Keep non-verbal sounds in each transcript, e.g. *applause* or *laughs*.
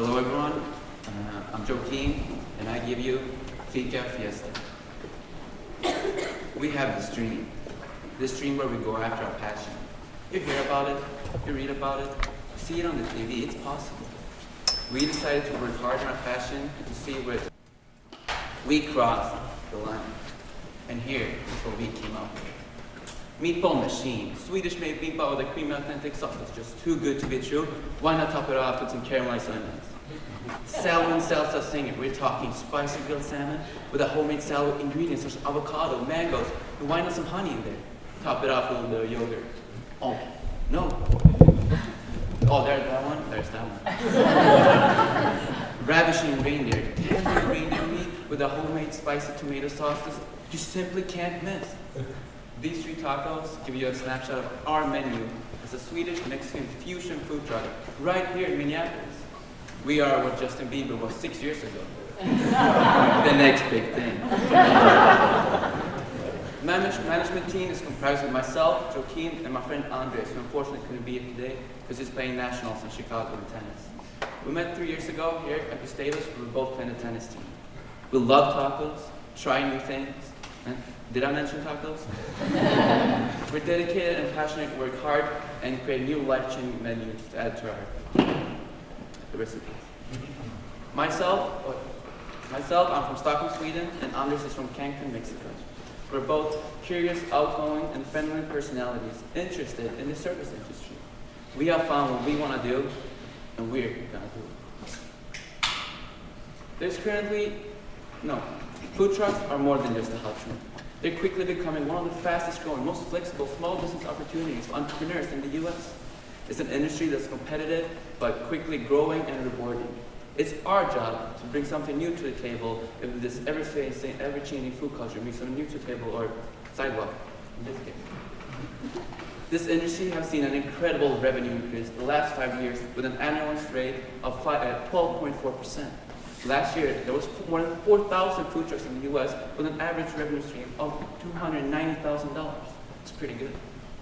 Hello everyone, uh, I'm Keane, and I give you Fika Fiesta. We have this dream, this dream where we go after our passion. You hear about it, you read about it, you see it on the TV, it's possible. We decided to work hard on our passion to see where we crossed the line. And here is what we came up with. Meatball machine, Swedish made meatball with a creamy authentic sauce that's just too good to be true. Why not top it off with some caramelized onions? Salmon salsa singer, we're talking spicy grilled salmon with a homemade salad ingredients such as avocado, mangoes, and why not some honey in there? Top it off with a little yogurt. Oh, no. Oh, there's that one, there's that one. *laughs* Ravishing reindeer, reindeer meat with a homemade spicy tomato sauce that you simply can't miss. These three tacos give you a snapshot of our menu as a Swedish Mexican fusion food truck right here in Minneapolis. We are what Justin Bieber was six years ago. *laughs* the next big thing. Manage, management team is comprised of myself, Joaquin, and my friend Andres, who unfortunately couldn't be here today because he's playing nationals in Chicago in tennis. We met three years ago here at Gustavus, we were both playing the tennis team. We love tacos, try new things. Did I mention tacos? *laughs* we're dedicated and passionate, work hard, and create new life-changing menus to add to our the recipes. Myself, oh, myself, I'm from Stockholm, Sweden, and Anders is from Cancun, Mexico. We're both curious, outgoing, and friendly personalities interested in the service industry. We have found what we want to do, and we're gonna do it. There's currently, no, food trucks are more than just a hot trend. They're quickly becoming one of the fastest growing, most flexible small business opportunities for entrepreneurs in the US. It's an industry that's competitive, but quickly growing and rewarding. It's our job to bring something new to the table if this ever-changing ever food culture brings something new to the table or sidewalk, in this case. This industry has seen an incredible revenue increase the last five years with an annual rate of 12.4%. Last year, there was more than 4,000 food trucks in the U.S. with an average revenue stream of $290,000. It's pretty good.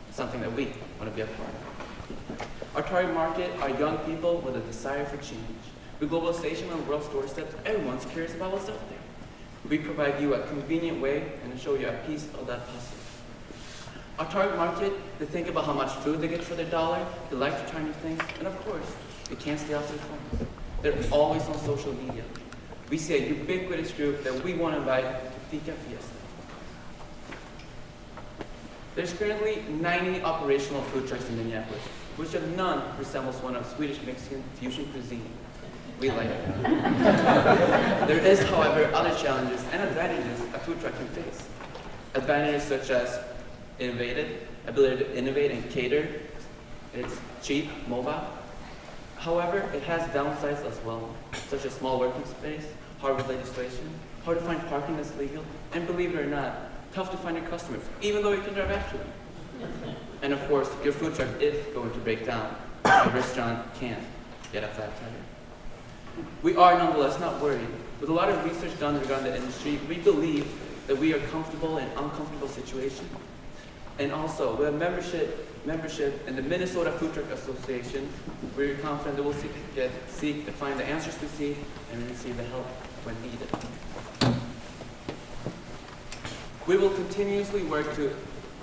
It's something that we want to be a part of. Our target market are young people with a desire for change. With globalization on the world's doorstep, everyone's curious about what's there. We provide you a convenient way and show you a piece of that puzzle. Our target market, they think about how much food they get for their dollar, they like to try new things, and of course, they can't stay off their phones. They're always on social media. We see a ubiquitous group that we want to invite to Fika Fiesta. There's currently 90 operational food trucks in Minneapolis, which of none resembles one of Swedish Mexican fusion cuisine. We like it. *laughs* there is, however, other challenges and advantages a food truck can face. Advantages such as innovative, ability to innovate and cater, it's cheap, mobile. However, it has downsides as well, such as small working space, hard with legislation, hard to find parking that's legal, and believe it or not, tough to find your customers, even though you can drive after them. And of course, your food truck is going to break down. A restaurant can't get a flat tire. We are nonetheless not worried. With a lot of research done regarding the industry, we believe that we are comfortable in uncomfortable situations. And also, with a membership, membership in the Minnesota Food Truck Association, we're confident that we'll seek, get, seek to find the answers we seek and receive the help when needed. We will continuously work to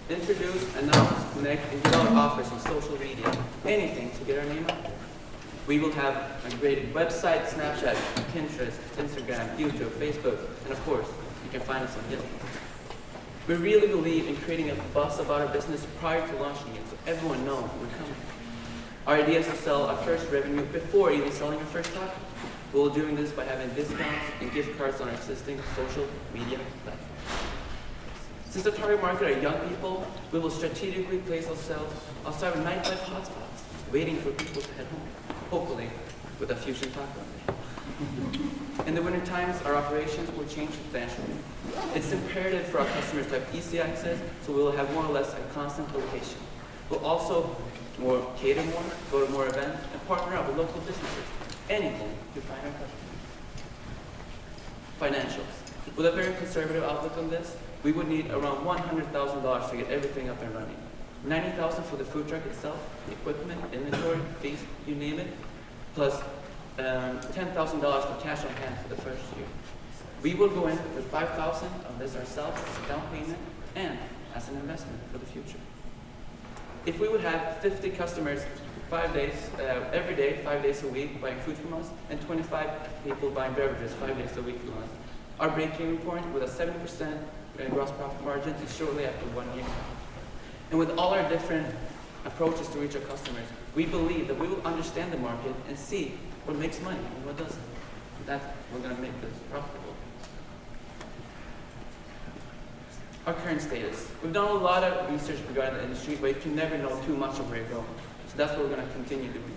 introduce, announce, connect, and develop offers on social media, anything to get our name out there. We will have a great website, Snapchat, Pinterest, Instagram, YouTube, Facebook, and of course, you can find us on Yelp. We really believe in creating a buzz about our business prior to launching it so everyone knows we're coming. Our idea is to sell our first revenue before even selling our first product. We're doing this by having discounts and gift cards on our existing social media platforms. Since the target market are young people, we will strategically place ourselves outside of nightlife hotspots, waiting for people to head home, hopefully with a fusion taco. In the winter times, our operations will change substantially. It's imperative for our customers to have easy access, so we will have more or less a constant location. We'll also more cater more, go to more events, and partner up with local businesses. Anything to find our customers. Financials. With a very conservative outlook on this, we would need around $100,000 to get everything up and running. 90000 for the food truck itself, equipment, inventory, fees, you name it, plus um, $10,000 for cash on hand for the first year. We will go in with 5000 of this ourselves as a down payment and as an investment for the future. If we would have 50 customers five days, uh, every day, five days a week buying food from us, and 25 people buying beverages five days a week from us, our break-even point with a 7% uh, gross profit margin is shortly after one year. And with all our different approaches to reach our customers, we believe that we will understand the market and see what makes money and what doesn't. That's we're going to make this profitable. Our current status. We've done a lot of research regarding the industry, but you can never know too much of where you're going. So that's what we're going to continue doing.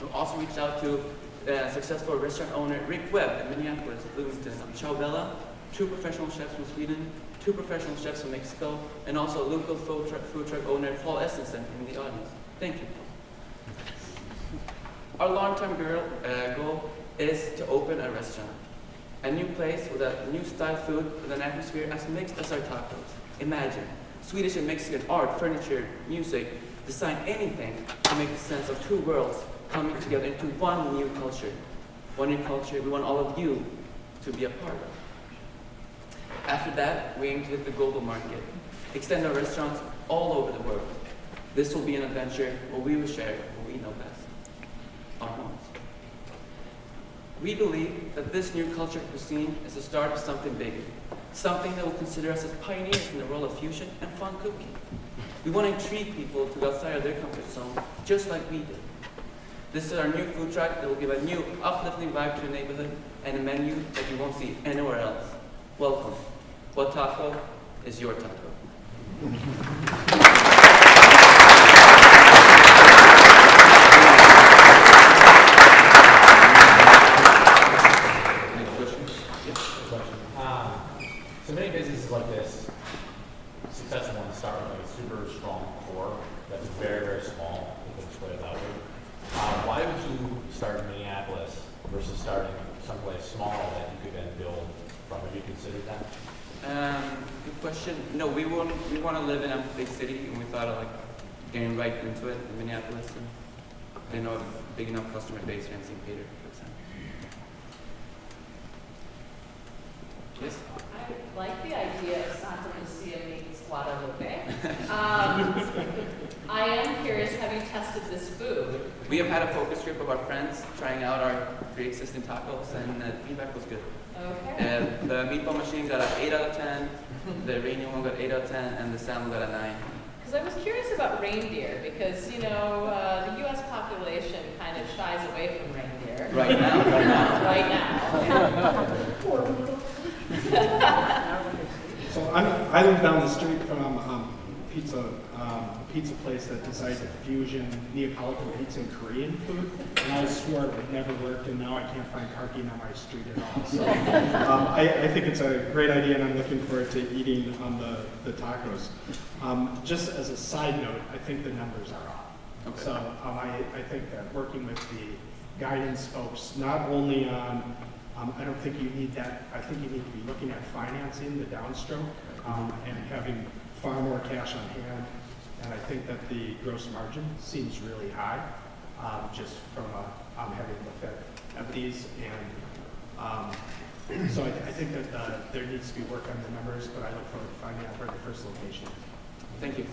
We've also reached out to uh, successful restaurant owner Rick Webb in Minneapolis, Bloomington, Ciao Bella, two professional chefs from Sweden, two professional chefs from Mexico, and also local food truck, food truck owner Paul Essensen in the audience. Thank you. Our long-term uh, goal is to open a restaurant. A new place with a new style food with an atmosphere as mixed as our tacos. Imagine, Swedish and Mexican art, furniture, music, design anything to make the sense of two worlds coming together into one new culture. One new culture we want all of you to be a part of. After that, we aim to hit the global market, extend our restaurants all over the world. This will be an adventure where we will share what we know best, homes. We believe that this new culture cuisine is the start of something bigger, something that will consider us as pioneers in the world of fusion and fun cooking. We want to intrigue people to go outside of their comfort zone, just like we did. This is our new food truck that will give a new, uplifting vibe to the neighborhood and a menu that you won't see anywhere else. Welcome. What taco is your taco? Any questions? Um, so many businesses like this, successful ones start with like a super strong core that's very, very small, you can split it out. Uh, why would you start in Minneapolis versus starting someplace small that you could then build from? Have you considered that? Um, good question. No, we want we want to live in a big city, and we thought of like getting right into it in Minneapolis, and they know a big enough customer base here in St. Peter, for example. Yes. I like the idea of Santa Lucia meets Guadalupe. Um, *laughs* I am curious, have you tested this food? We have had a focus group of our friends trying out our pre-existing tacos, and the feedback was good. Okay. Uh, the meatball machine got an 8 out of 10, the reindeer one got 8 out of 10, and the salmon got a 9. Because I was curious about reindeer, because, you know, uh, the U.S. population kind of shies away from reindeer. Right now, *laughs* right now. *laughs* Right now. *laughs* So I'm, I live down the street from um, pizza, um, a pizza place that decided to fusion Neapolitan pizza and Korean food. And I swore it would never work, and now I can't find parking on my street at all. So um, I, I think it's a great idea, and I'm looking forward to eating on the, the tacos. Um, just as a side note, I think the numbers are off. Okay. So um, I, I think that working with the guidance folks, not only on, um, I don't think you need that, I think you need to be looking at financing the downstroke um, and having far more cash on hand. And I think that the gross margin seems really high, um, just from uh, um, having looked at, at these. And um, so I, I think that uh, there needs to be work on the numbers, but I look forward to finding out where the first location is. Thank you.